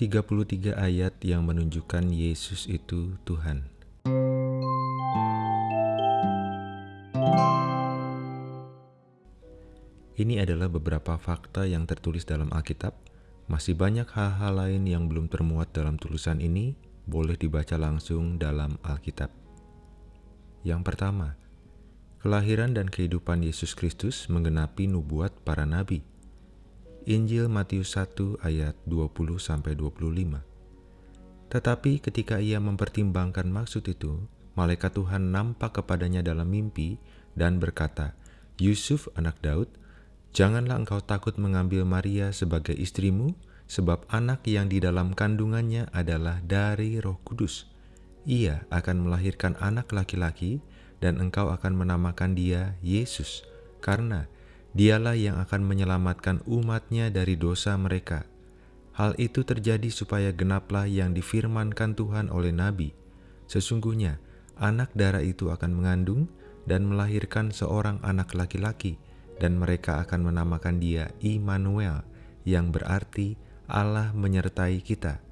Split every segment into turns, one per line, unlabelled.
33 ayat yang menunjukkan Yesus itu Tuhan. Ini adalah beberapa fakta yang tertulis dalam Alkitab. Masih banyak hal-hal lain yang belum termuat dalam tulisan ini, boleh dibaca langsung dalam Alkitab. Yang pertama, kelahiran dan kehidupan Yesus Kristus menggenapi nubuat para nabi. Injil Matius 1 ayat 20 sampai 25. Tetapi ketika ia mempertimbangkan maksud itu, malaikat Tuhan nampak kepadanya dalam mimpi dan berkata, "Yusuf anak Daud, Janganlah engkau takut mengambil Maria sebagai istrimu, sebab anak yang di dalam kandungannya adalah dari Roh Kudus. Ia akan melahirkan anak laki-laki, dan engkau akan menamakan dia Yesus, karena dialah yang akan menyelamatkan umatnya dari dosa mereka. Hal itu terjadi supaya genaplah yang difirmankan Tuhan oleh Nabi. Sesungguhnya, anak darah itu akan mengandung dan melahirkan seorang anak laki-laki, dan mereka akan menamakan dia Immanuel, yang berarti Allah menyertai kita.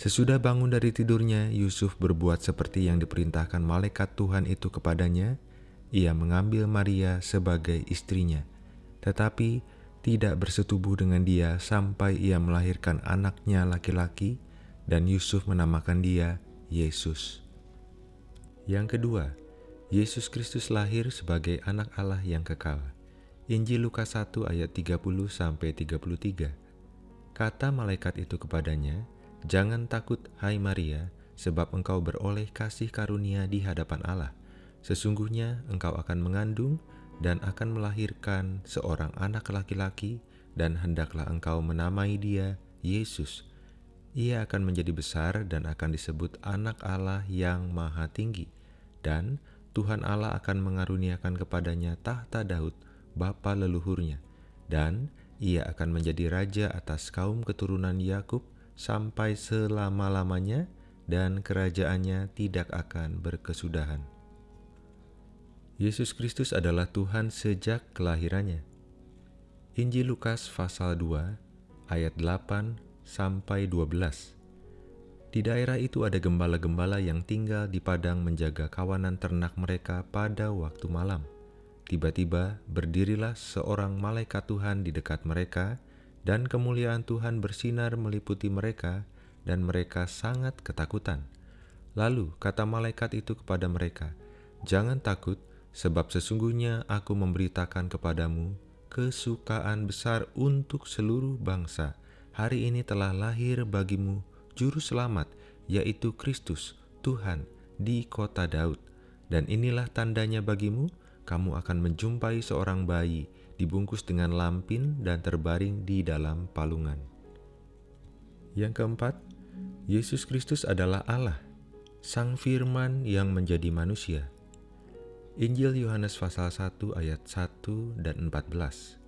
Sesudah bangun dari tidurnya, Yusuf berbuat seperti yang diperintahkan malaikat Tuhan itu kepadanya. Ia mengambil Maria sebagai istrinya, tetapi tidak bersetubuh dengan dia sampai ia melahirkan anaknya laki-laki, dan Yusuf menamakan dia Yesus. Yang kedua, Yesus Kristus lahir sebagai anak Allah yang kekal. Injil Lukas 1 ayat 30 sampai 33. Kata malaikat itu kepadanya, "Jangan takut, hai Maria, sebab engkau beroleh kasih karunia di hadapan Allah. Sesungguhnya engkau akan mengandung dan akan melahirkan seorang anak laki-laki, dan hendaklah engkau menamai dia Yesus. Ia akan menjadi besar dan akan disebut Anak Allah yang Maha Tinggi, dan Tuhan Allah akan mengaruniakan kepadanya tahta Daud." bapa leluhurnya, dan ia akan menjadi raja atas kaum keturunan Yakub sampai selama-lamanya, dan kerajaannya tidak akan berkesudahan. Yesus Kristus adalah Tuhan sejak kelahirannya. Injil Lukas pasal 2 ayat 8 sampai 12. Di daerah itu ada gembala-gembala yang tinggal di padang menjaga kawanan ternak mereka pada waktu malam. Tiba-tiba berdirilah seorang malaikat Tuhan di dekat mereka, dan kemuliaan Tuhan bersinar meliputi mereka, dan mereka sangat ketakutan. Lalu kata malaikat itu kepada mereka, "Jangan takut, sebab sesungguhnya Aku memberitakan kepadamu kesukaan besar untuk seluruh bangsa. Hari ini telah lahir bagimu Juru Selamat, yaitu Kristus, Tuhan, di kota Daud. Dan inilah tandanya bagimu." kamu akan menjumpai seorang bayi dibungkus dengan lampin dan terbaring di dalam palungan. Yang keempat, Yesus Kristus adalah Allah, Sang Firman yang menjadi manusia. Injil Yohanes pasal 1 ayat 1 dan 14.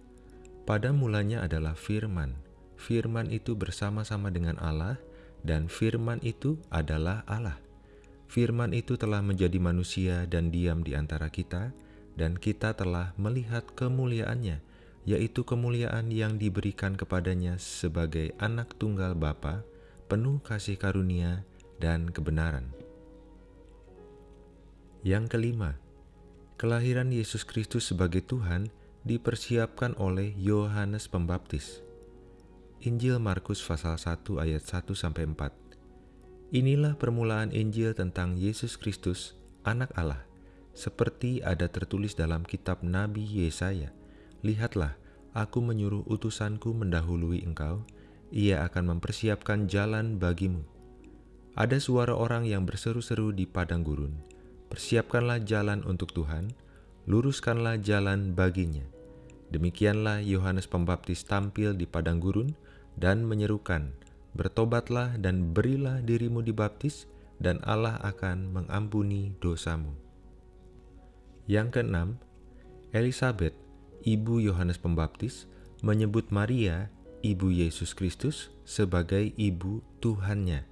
Pada mulanya adalah firman. Firman itu bersama-sama dengan Allah dan firman itu adalah Allah. Firman itu telah menjadi manusia dan diam di antara kita, dan kita telah melihat kemuliaannya, yaitu kemuliaan yang diberikan kepadanya sebagai anak tunggal Bapa, penuh kasih karunia dan kebenaran. Yang kelima, kelahiran Yesus Kristus sebagai Tuhan dipersiapkan oleh Yohanes Pembaptis. Injil Markus pasal 1 ayat 1 sampai 4. Inilah permulaan Injil tentang Yesus Kristus, anak Allah seperti ada tertulis dalam kitab Nabi Yesaya, Lihatlah, aku menyuruh utusanku mendahului engkau, ia akan mempersiapkan jalan bagimu. Ada suara orang yang berseru-seru di padang gurun, persiapkanlah jalan untuk Tuhan, luruskanlah jalan baginya. Demikianlah Yohanes Pembaptis tampil di padang gurun dan menyerukan, Bertobatlah dan berilah dirimu dibaptis, dan Allah akan mengampuni dosamu. Yang keenam, Elizabeth, ibu Yohanes Pembaptis, menyebut Maria, ibu Yesus Kristus, sebagai ibu Tuhannya.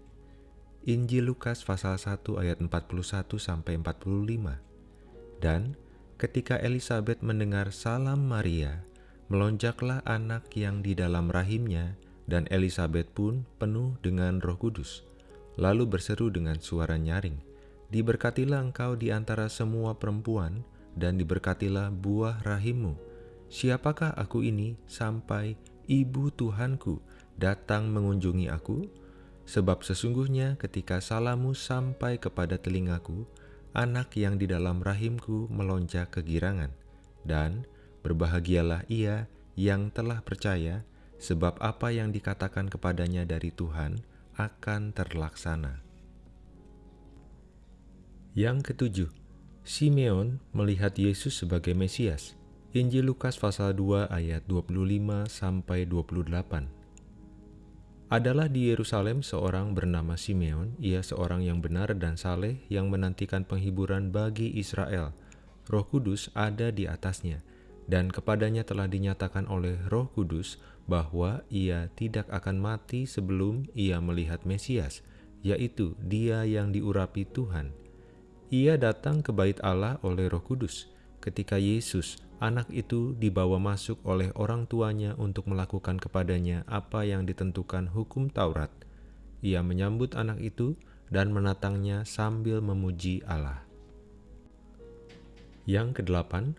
Injil Lukas pasal 1 ayat 41 sampai 45. Dan ketika Elizabeth mendengar salam Maria, melonjaklah anak yang di dalam rahimnya dan Elizabeth pun penuh dengan roh kudus. Lalu berseru dengan suara nyaring, Diberkatilah engkau di antara semua perempuan, dan diberkatilah buah rahimmu. Siapakah aku ini sampai ibu Tuhanku datang mengunjungi aku? Sebab sesungguhnya ketika salamu sampai kepada telingaku, anak yang di dalam rahimku melonjak kegirangan. Dan berbahagialah ia yang telah percaya, sebab apa yang dikatakan kepadanya dari Tuhan akan terlaksana. Yang ketujuh, Simeon melihat Yesus sebagai Mesias. Injil Lukas pasal 2 ayat 25 sampai 28. Adalah di Yerusalem seorang bernama Simeon, ia seorang yang benar dan saleh yang menantikan penghiburan bagi Israel. Roh Kudus ada di atasnya, dan kepadanya telah dinyatakan oleh Roh Kudus bahwa ia tidak akan mati sebelum ia melihat Mesias, yaitu Dia yang diurapi Tuhan. Ia datang ke bait Allah oleh Roh Kudus ketika Yesus, anak itu, dibawa masuk oleh orang tuanya untuk melakukan kepadanya apa yang ditentukan hukum Taurat. Ia menyambut anak itu dan menatangnya sambil memuji Allah. Yang kedelapan,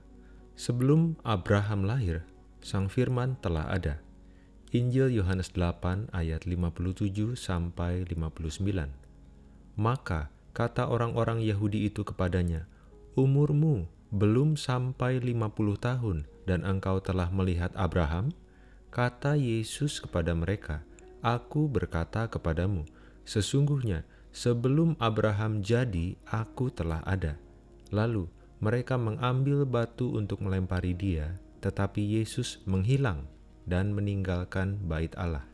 sebelum Abraham lahir, Sang Firman telah ada. Injil Yohanes 8 ayat 57 sampai 59. Maka Kata orang-orang Yahudi itu kepadanya, Umurmu belum sampai lima puluh tahun dan engkau telah melihat Abraham? Kata Yesus kepada mereka, Aku berkata kepadamu, sesungguhnya sebelum Abraham jadi, aku telah ada. Lalu mereka mengambil batu untuk melempari dia, tetapi Yesus menghilang dan meninggalkan bait Allah.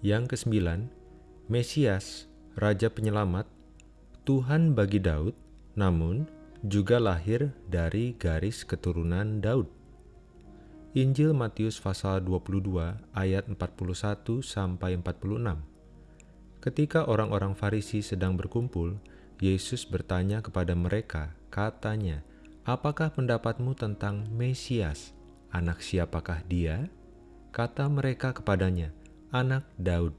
Yang kesembilan, Mesias Raja Penyelamat, Tuhan bagi Daud, namun juga lahir dari garis keturunan Daud. Injil Matius pasal 22 ayat 41 sampai 46. Ketika orang-orang Farisi sedang berkumpul, Yesus bertanya kepada mereka, katanya, "Apakah pendapatmu tentang Mesias? Anak siapakah dia?" Kata mereka kepadanya, "Anak Daud."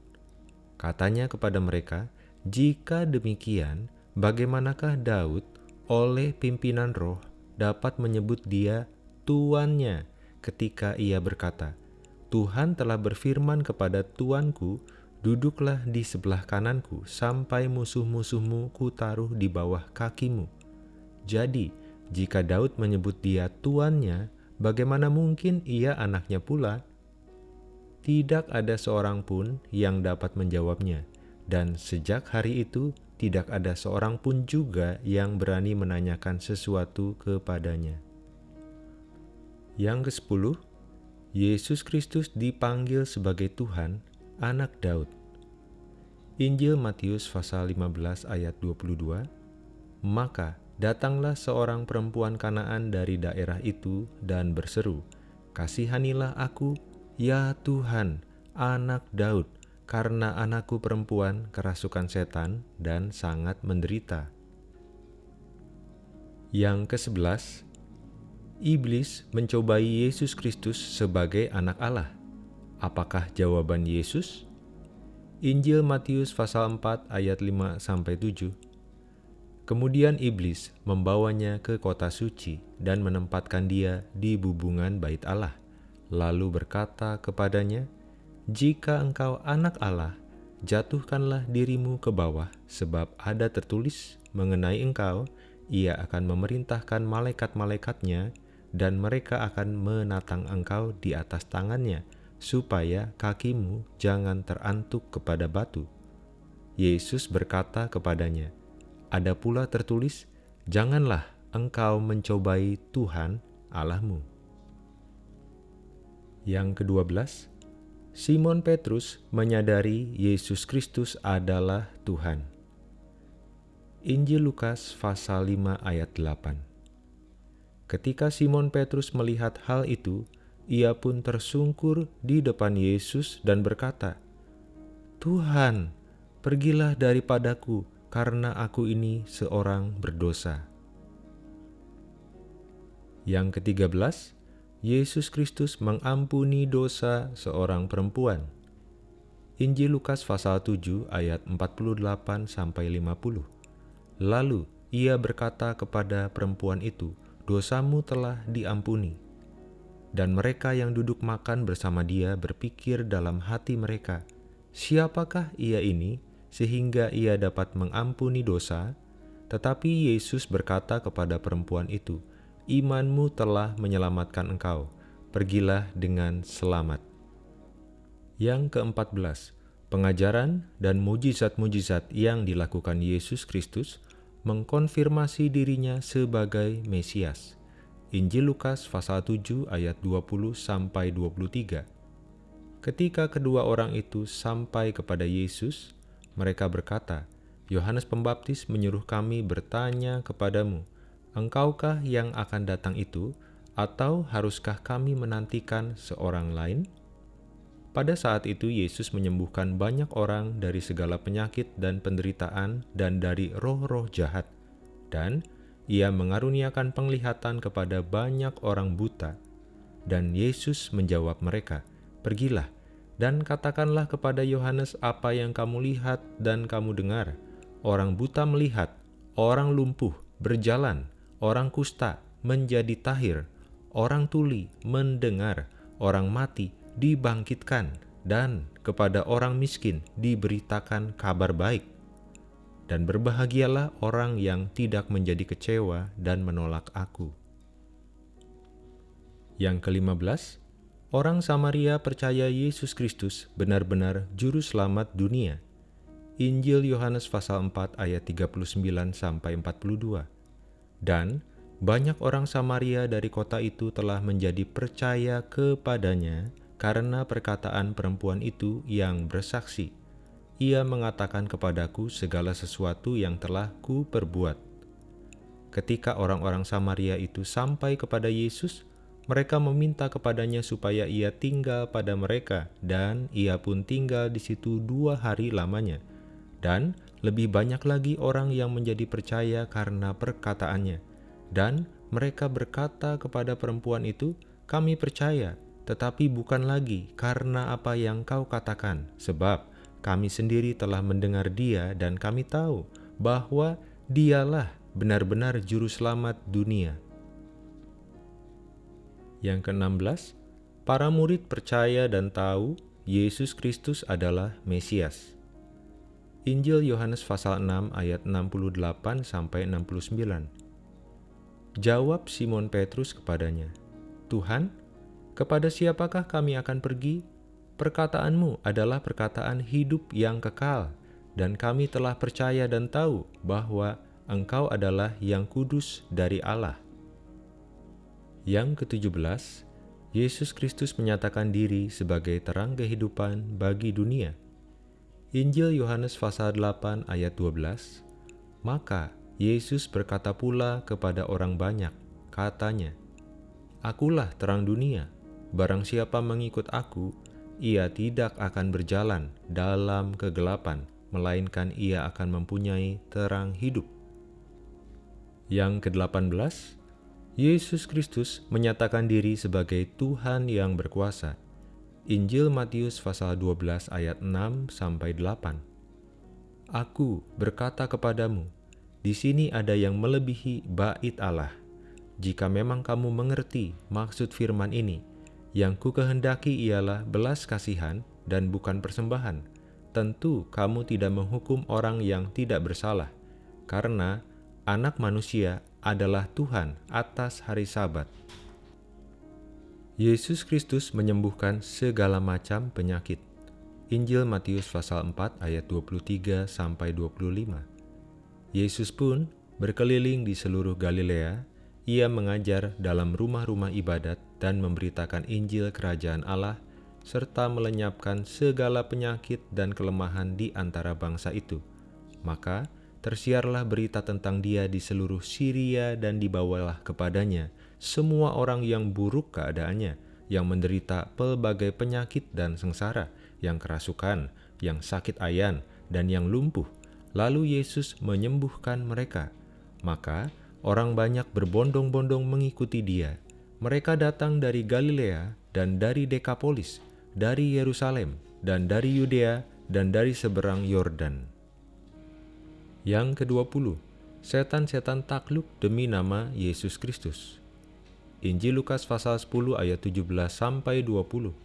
Katanya kepada mereka, jika demikian, bagaimanakah Daud oleh pimpinan roh dapat menyebut dia tuannya ketika ia berkata, Tuhan telah berfirman kepada tuanku, duduklah di sebelah kananku sampai musuh-musuhmu kutaruh di bawah kakimu. Jadi, jika Daud menyebut dia tuannya, bagaimana mungkin ia anaknya pula? Tidak ada seorang pun yang dapat menjawabnya dan sejak hari itu tidak ada seorang pun juga yang berani menanyakan sesuatu kepadanya. Yang ke-10, Yesus Kristus dipanggil sebagai Tuhan, anak Daud. Injil Matius pasal 15 ayat 22, Maka datanglah seorang perempuan kanaan dari daerah itu dan berseru, Kasihanilah aku, ya Tuhan, anak Daud, karena anakku perempuan kerasukan setan dan sangat menderita. Yang ke-11, Iblis mencobai Yesus Kristus sebagai anak Allah. Apakah jawaban Yesus? Injil Matius pasal 4 ayat 5 sampai 7. Kemudian iblis membawanya ke kota suci dan menempatkan dia di bubungan bait Allah, lalu berkata kepadanya, jika engkau anak Allah, jatuhkanlah dirimu ke bawah, sebab ada tertulis mengenai engkau, ia akan memerintahkan malaikat-malaikatnya, dan mereka akan menatang engkau di atas tangannya, supaya kakimu jangan terantuk kepada batu. Yesus berkata kepadanya, Ada pula tertulis, Janganlah engkau mencobai Tuhan Allahmu. Yang kedua belas, Simon Petrus menyadari Yesus Kristus adalah Tuhan. Injil Lukas pasal 5 ayat 8 Ketika Simon Petrus melihat hal itu, ia pun tersungkur di depan Yesus dan berkata, Tuhan, pergilah daripadaku karena aku ini seorang berdosa. Yang ketiga belas, Yesus Kristus mengampuni dosa seorang perempuan. Injil Lukas pasal 7 ayat 48 sampai 50. Lalu ia berkata kepada perempuan itu, "Dosamu telah diampuni." Dan mereka yang duduk makan bersama dia berpikir dalam hati mereka, "Siapakah ia ini sehingga ia dapat mengampuni dosa?" Tetapi Yesus berkata kepada perempuan itu, imanmu telah menyelamatkan engkau. Pergilah dengan selamat. Yang keempat belas, pengajaran dan mujizat-mujizat yang dilakukan Yesus Kristus mengkonfirmasi dirinya sebagai Mesias. Injil Lukas pasal 7 ayat 20 sampai 23. Ketika kedua orang itu sampai kepada Yesus, mereka berkata, Yohanes Pembaptis menyuruh kami bertanya kepadamu, Engkaukah yang akan datang itu, atau haruskah kami menantikan seorang lain? Pada saat itu Yesus menyembuhkan banyak orang dari segala penyakit dan penderitaan dan dari roh-roh jahat. Dan ia mengaruniakan penglihatan kepada banyak orang buta. Dan Yesus menjawab mereka, Pergilah, dan katakanlah kepada Yohanes apa yang kamu lihat dan kamu dengar. Orang buta melihat, orang lumpuh berjalan, orang kusta menjadi tahir, orang tuli mendengar, orang mati dibangkitkan, dan kepada orang miskin diberitakan kabar baik. Dan berbahagialah orang yang tidak menjadi kecewa dan menolak aku. Yang kelima belas, orang Samaria percaya Yesus Kristus benar-benar juru selamat dunia. Injil Yohanes pasal 4 ayat 39 sampai 42. Dan banyak orang Samaria dari kota itu telah menjadi percaya kepadanya karena perkataan perempuan itu yang bersaksi. Ia mengatakan kepadaku segala sesuatu yang telah ku perbuat. Ketika orang-orang Samaria itu sampai kepada Yesus, mereka meminta kepadanya supaya ia tinggal pada mereka, dan ia pun tinggal di situ dua hari lamanya. Dan lebih banyak lagi orang yang menjadi percaya karena perkataannya. Dan mereka berkata kepada perempuan itu, "Kami percaya, tetapi bukan lagi karena apa yang kau katakan, sebab kami sendiri telah mendengar Dia, dan kami tahu bahwa Dialah benar-benar Juru Selamat dunia." Yang ke-16, para murid percaya dan tahu Yesus Kristus adalah Mesias. Injil Yohanes pasal 6 ayat 68 sampai 69. Jawab Simon Petrus kepadanya, "Tuhan, kepada siapakah kami akan pergi? Perkataanmu adalah perkataan hidup yang kekal, dan kami telah percaya dan tahu bahwa Engkau adalah yang kudus dari Allah." Yang ketujuh Yesus Kristus menyatakan diri sebagai terang kehidupan bagi dunia. Injil Yohanes pasal 8 ayat 12, Maka Yesus berkata pula kepada orang banyak, katanya, Akulah terang dunia, barang siapa mengikut aku, ia tidak akan berjalan dalam kegelapan, melainkan ia akan mempunyai terang hidup. Yang ke-18, Yesus Kristus menyatakan diri sebagai Tuhan yang berkuasa. Injil Matius pasal 12 ayat 6 sampai 8. Aku berkata kepadamu, di sini ada yang melebihi bait Allah. Jika memang kamu mengerti maksud firman ini, yang ku kehendaki ialah belas kasihan dan bukan persembahan. Tentu kamu tidak menghukum orang yang tidak bersalah, karena anak manusia adalah Tuhan atas hari sabat. Yesus Kristus menyembuhkan segala macam penyakit. Injil Matius pasal 4 ayat 23 sampai 25. Yesus pun berkeliling di seluruh Galilea, ia mengajar dalam rumah-rumah ibadat dan memberitakan Injil kerajaan Allah serta melenyapkan segala penyakit dan kelemahan di antara bangsa itu. Maka tersiarlah berita tentang dia di seluruh Syria dan dibawalah kepadanya semua orang yang buruk keadaannya, yang menderita pelbagai penyakit dan sengsara, yang kerasukan, yang sakit ayan, dan yang lumpuh. Lalu Yesus menyembuhkan mereka. Maka orang banyak berbondong-bondong mengikuti dia. Mereka datang dari Galilea dan dari Dekapolis, dari Yerusalem, dan dari Yudea, dan dari seberang Yordan. Yang ke-20, setan-setan takluk demi nama Yesus Kristus. Injil Lukas pasal 10 ayat 17 sampai 20.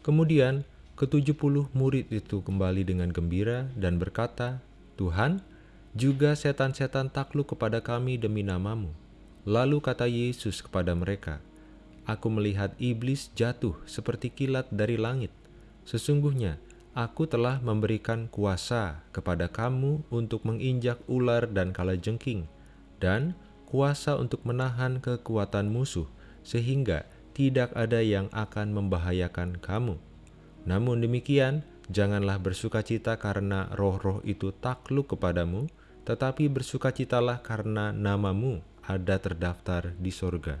Kemudian ke-70 murid itu kembali dengan gembira dan berkata, "Tuhan, juga setan-setan takluk kepada kami demi namamu." Lalu kata Yesus kepada mereka, Aku melihat iblis jatuh seperti kilat dari langit. Sesungguhnya, aku telah memberikan kuasa kepada kamu untuk menginjak ular dan kalajengking, dan kuasa untuk menahan kekuatan musuh, sehingga tidak ada yang akan membahayakan kamu. Namun demikian, janganlah bersukacita karena roh-roh itu takluk kepadamu, tetapi bersukacitalah karena namamu ada terdaftar di sorga.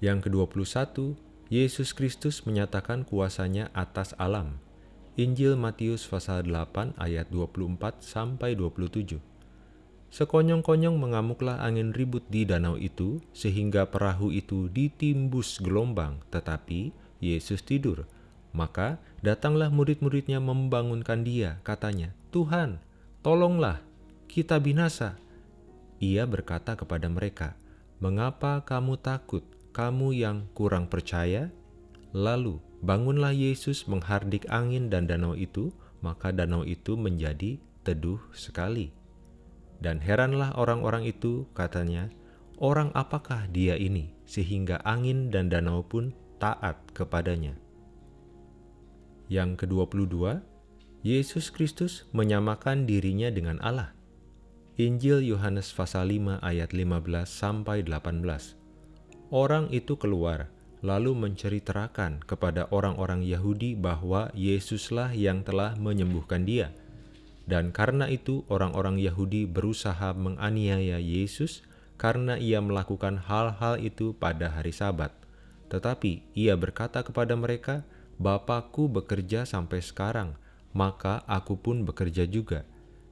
Yang ke-21, Yesus Kristus menyatakan kuasanya atas alam. Injil Matius pasal 8 ayat 24 sampai 27. Sekonyong-konyong mengamuklah angin ribut di danau itu sehingga perahu itu ditimbus gelombang, tetapi Yesus tidur. Maka datanglah murid-muridnya membangunkan dia, katanya, "Tuhan, tolonglah, kita binasa." Ia berkata kepada mereka, "Mengapa kamu takut, kamu yang kurang percaya?" Lalu bangunlah Yesus menghardik angin dan danau itu, maka danau itu menjadi teduh sekali. Dan heranlah orang-orang itu, katanya, "Orang apakah dia ini, sehingga angin dan danau pun taat kepadanya?" Yang ke-22, Yesus Kristus menyamakan dirinya dengan Allah. Injil Yohanes pasal 5 ayat 15 sampai 18. Orang itu keluar lalu menceritakan kepada orang-orang Yahudi bahwa Yesuslah yang telah menyembuhkan dia. Dan karena itu orang-orang Yahudi berusaha menganiaya Yesus karena ia melakukan hal-hal itu pada hari Sabat. Tetapi ia berkata kepada mereka, Bapakku bekerja sampai sekarang, maka aku pun bekerja juga.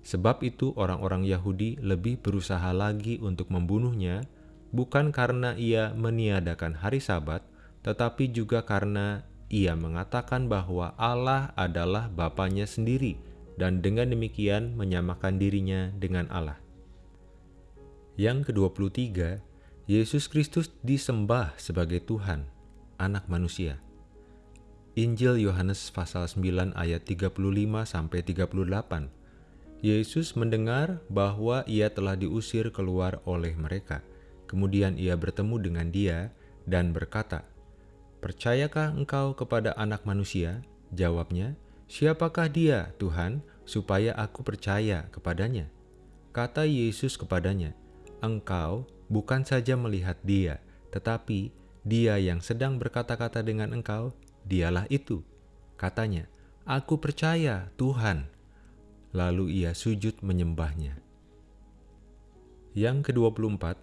Sebab itu orang-orang Yahudi lebih berusaha lagi untuk membunuhnya, bukan karena ia meniadakan hari sabat, tetapi juga karena ia mengatakan bahwa Allah adalah Bapaknya sendiri, dan dengan demikian menyamakan dirinya dengan Allah. Yang ke-23, Yesus Kristus disembah sebagai Tuhan, anak manusia. Injil Yohanes pasal 9 ayat 35 sampai 38 Yesus mendengar bahwa ia telah diusir keluar oleh mereka. Kemudian ia bertemu dengan dia dan berkata, Percayakah engkau kepada anak manusia? Jawabnya, Siapakah dia, Tuhan, supaya aku percaya kepadanya? Kata Yesus kepadanya, Engkau bukan saja melihat dia, tetapi dia yang sedang berkata-kata dengan engkau, dialah itu. Katanya, Aku percaya, Tuhan, lalu ia sujud menyembahnya. Yang ke-24,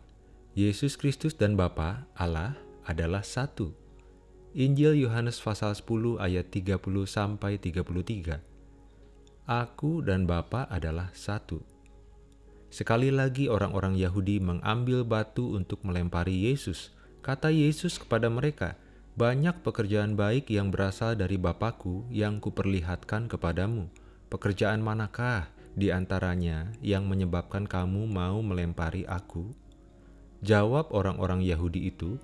Yesus Kristus dan Bapa Allah adalah satu. Injil Yohanes pasal 10 ayat 30 sampai 33. Aku dan Bapa adalah satu. Sekali lagi orang-orang Yahudi mengambil batu untuk melempari Yesus. Kata Yesus kepada mereka, "Banyak pekerjaan baik yang berasal dari Bapakku yang kuperlihatkan kepadamu." Pekerjaan manakah di antaranya yang menyebabkan kamu mau melempari aku? Jawab orang-orang Yahudi itu,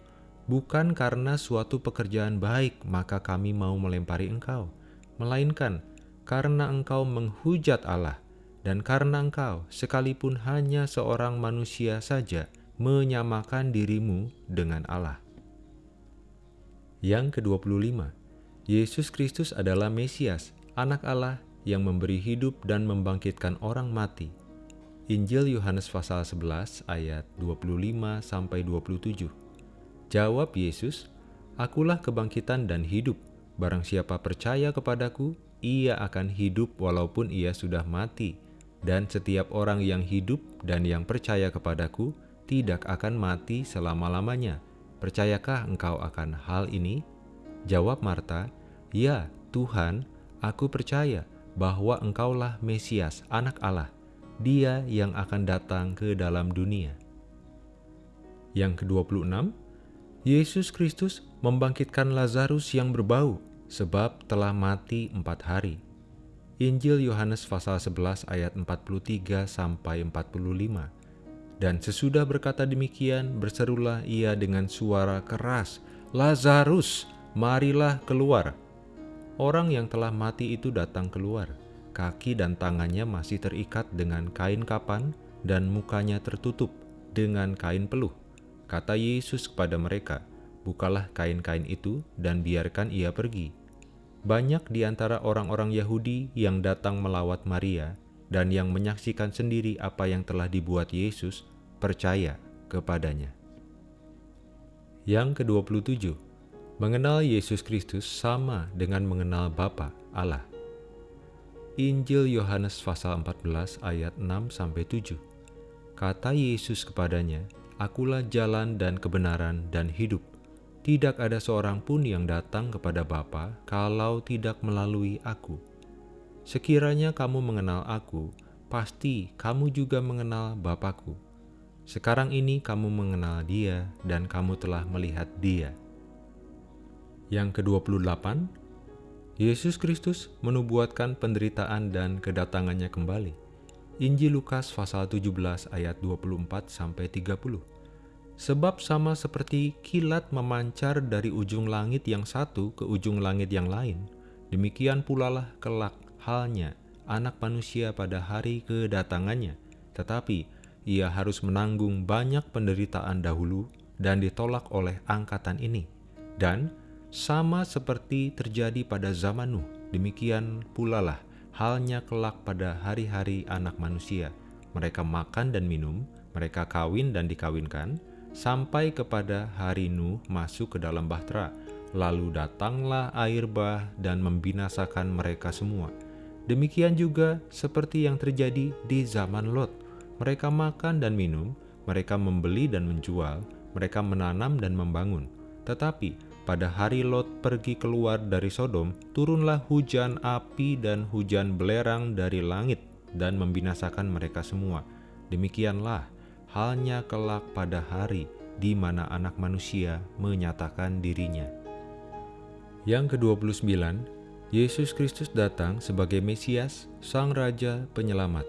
bukan karena suatu pekerjaan baik maka kami mau melempari engkau, melainkan karena engkau menghujat Allah dan karena engkau sekalipun hanya seorang manusia saja menyamakan dirimu dengan Allah. Yang ke-25, Yesus Kristus adalah Mesias, anak Allah yang memberi hidup dan membangkitkan orang mati. Injil Yohanes pasal 11 ayat 25 sampai 27. Jawab Yesus, "Akulah kebangkitan dan hidup. Barang siapa percaya kepadaku, ia akan hidup walaupun ia sudah mati. Dan setiap orang yang hidup dan yang percaya kepadaku tidak akan mati selama-lamanya. Percayakah engkau akan hal ini?" Jawab Marta, "Ya, Tuhan, aku percaya." bahwa engkaulah Mesias, anak Allah, dia yang akan datang ke dalam dunia. Yang ke-26, Yesus Kristus membangkitkan Lazarus yang berbau, sebab telah mati empat hari. Injil Yohanes pasal 11 ayat 43 sampai 45. Dan sesudah berkata demikian, berserulah ia dengan suara keras, "Lazarus, marilah keluar." Orang yang telah mati itu datang keluar. Kaki dan tangannya masih terikat dengan kain kapan dan mukanya tertutup dengan kain peluh. Kata Yesus kepada mereka, "Bukalah kain-kain itu dan biarkan ia pergi." Banyak di antara orang-orang Yahudi yang datang melawat Maria dan yang menyaksikan sendiri apa yang telah dibuat Yesus percaya kepadanya. Yang ke-27, mengenal Yesus Kristus sama dengan mengenal Bapa Allah. Injil Yohanes pasal 14 ayat 6 sampai 7. Kata Yesus kepadanya, Akulah jalan dan kebenaran dan hidup. Tidak ada seorang pun yang datang kepada Bapa kalau tidak melalui aku. Sekiranya kamu mengenal aku, pasti kamu juga mengenal Bapakku. Sekarang ini kamu mengenal dia dan kamu telah melihat dia. Yang ke-28, Yesus Kristus menubuatkan penderitaan dan kedatangannya kembali. Injil Lukas pasal 17 ayat 24 sampai 30. Sebab sama seperti kilat memancar dari ujung langit yang satu ke ujung langit yang lain, demikian pula lah kelak halnya anak manusia pada hari kedatangannya. Tetapi ia harus menanggung banyak penderitaan dahulu dan ditolak oleh angkatan ini. Dan sama seperti terjadi pada zaman Nuh, demikian pula lah halnya kelak pada hari-hari anak manusia. Mereka makan dan minum, mereka kawin dan dikawinkan, sampai kepada hari Nuh masuk ke dalam bahtera. Lalu datanglah air bah dan membinasakan mereka semua. Demikian juga seperti yang terjadi di zaman Lot. Mereka makan dan minum, mereka membeli dan menjual, mereka menanam dan membangun. Tetapi pada hari Lot pergi keluar dari Sodom, turunlah hujan api dan hujan belerang dari langit dan membinasakan mereka semua. Demikianlah halnya kelak pada hari di mana anak manusia menyatakan dirinya. Yang ke-29, Yesus Kristus datang sebagai Mesias, Sang Raja Penyelamat.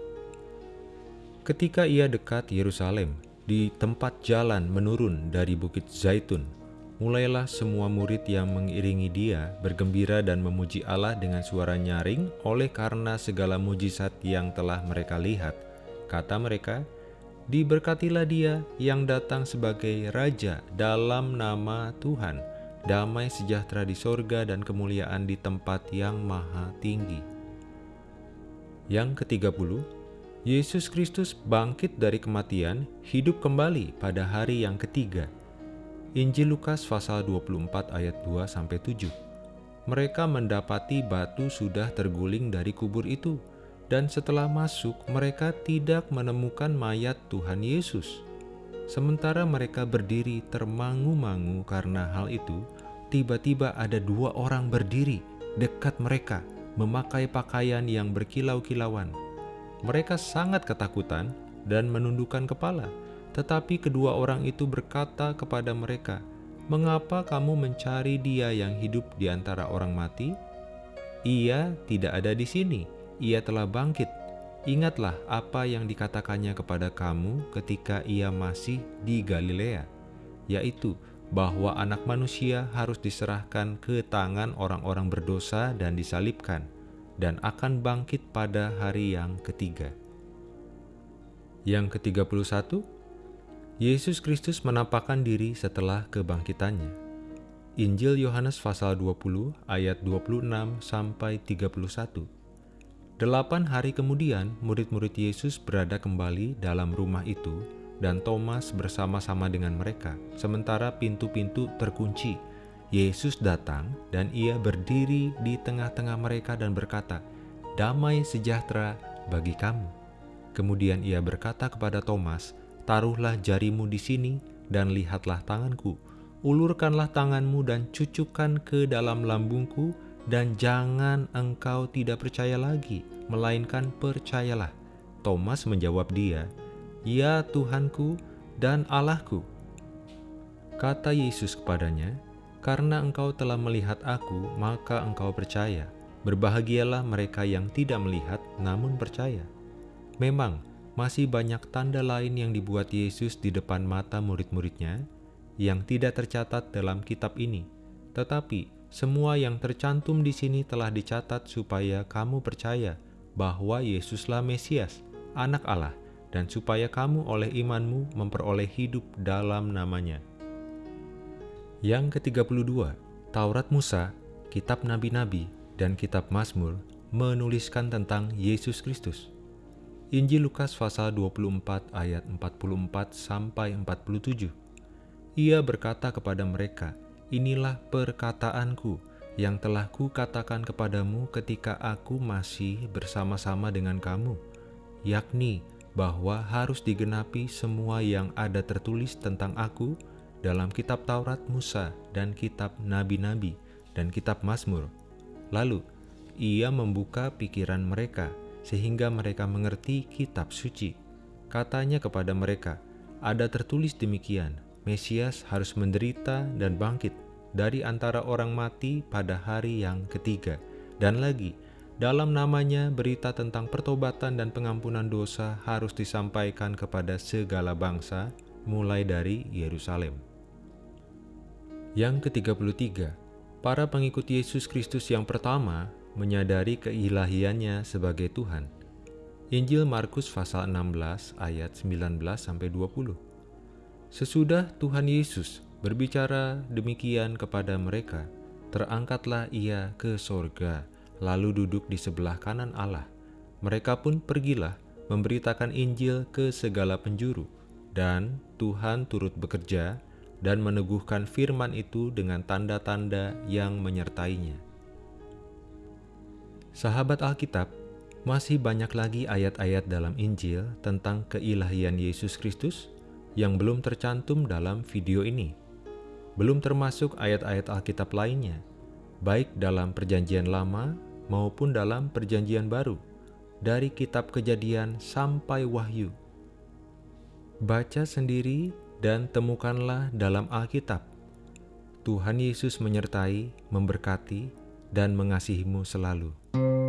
Ketika ia dekat Yerusalem, di tempat jalan menurun dari Bukit Zaitun, Mulailah semua murid yang mengiringi dia bergembira dan memuji Allah dengan suara nyaring oleh karena segala mujizat yang telah mereka lihat. Kata mereka, Diberkatilah dia yang datang sebagai Raja dalam nama Tuhan, damai sejahtera di sorga dan kemuliaan di tempat yang maha tinggi. Yang ke-30, Yesus Kristus bangkit dari kematian, hidup kembali pada hari yang ketiga, Injil Lukas pasal 24 ayat 2 sampai 7. Mereka mendapati batu sudah terguling dari kubur itu dan setelah masuk mereka tidak menemukan mayat Tuhan Yesus. Sementara mereka berdiri termangu-mangu karena hal itu, tiba-tiba ada dua orang berdiri dekat mereka memakai pakaian yang berkilau-kilauan. Mereka sangat ketakutan dan menundukkan kepala tetapi kedua orang itu berkata kepada mereka, "Mengapa kamu mencari Dia yang hidup di antara orang mati? Ia tidak ada di sini, Ia telah bangkit. Ingatlah apa yang dikatakannya kepada kamu ketika Ia masih di Galilea, yaitu bahwa Anak Manusia harus diserahkan ke tangan orang-orang berdosa dan disalibkan, dan akan bangkit pada hari yang ketiga." Yang ke-31 Yesus Kristus menampakkan diri setelah kebangkitannya. Injil Yohanes pasal 20 ayat 26 sampai 31. Delapan hari kemudian, murid-murid Yesus berada kembali dalam rumah itu dan Thomas bersama-sama dengan mereka, sementara pintu-pintu terkunci. Yesus datang dan ia berdiri di tengah-tengah mereka dan berkata, Damai sejahtera bagi kamu. Kemudian ia berkata kepada Thomas, Taruhlah jarimu di sini dan lihatlah tanganku. Ulurkanlah tanganmu dan cucukkan ke dalam lambungku dan jangan engkau tidak percaya lagi, melainkan percayalah. Thomas menjawab dia, Ya Tuhanku dan Allahku. Kata Yesus kepadanya, "Karena engkau telah melihat Aku, maka engkau percaya. Berbahagialah mereka yang tidak melihat namun percaya." Memang, masih banyak tanda lain yang dibuat Yesus di depan mata murid-muridnya yang tidak tercatat dalam kitab ini, tetapi semua yang tercantum di sini telah dicatat supaya kamu percaya bahwa Yesuslah Mesias, Anak Allah, dan supaya kamu oleh imanmu memperoleh hidup dalam namanya. Yang ke-32, Taurat Musa, Kitab Nabi-Nabi, dan Kitab Mazmur menuliskan tentang Yesus Kristus. Injil Lukas pasal 24 ayat 44 sampai 47. Ia berkata kepada mereka, "Inilah perkataanku yang telah kukatakan kepadamu ketika aku masih bersama-sama dengan kamu, yakni bahwa harus digenapi semua yang ada tertulis tentang aku dalam kitab Taurat Musa dan kitab nabi-nabi dan kitab Mazmur." Lalu ia membuka pikiran mereka sehingga mereka mengerti kitab suci. Katanya kepada mereka, ada tertulis demikian, Mesias harus menderita dan bangkit dari antara orang mati pada hari yang ketiga. Dan lagi, dalam namanya berita tentang pertobatan dan pengampunan dosa harus disampaikan kepada segala bangsa, mulai dari Yerusalem. Yang ke-33, para pengikut Yesus Kristus yang pertama menyadari keilahiannya sebagai Tuhan. Injil Markus pasal 16 ayat 19 sampai 20. Sesudah Tuhan Yesus berbicara demikian kepada mereka, terangkatlah ia ke sorga, lalu duduk di sebelah kanan Allah. Mereka pun pergilah memberitakan Injil ke segala penjuru, dan Tuhan turut bekerja dan meneguhkan firman itu dengan tanda-tanda yang menyertainya. Sahabat Alkitab, masih banyak lagi ayat-ayat dalam Injil tentang keilahian Yesus Kristus yang belum tercantum dalam video ini. Belum termasuk ayat-ayat Alkitab lainnya, baik dalam Perjanjian Lama maupun dalam Perjanjian Baru, dari Kitab Kejadian sampai Wahyu. Baca sendiri dan temukanlah dalam Alkitab. Tuhan Yesus menyertai, memberkati, dan mengasihimu selalu. Thank you.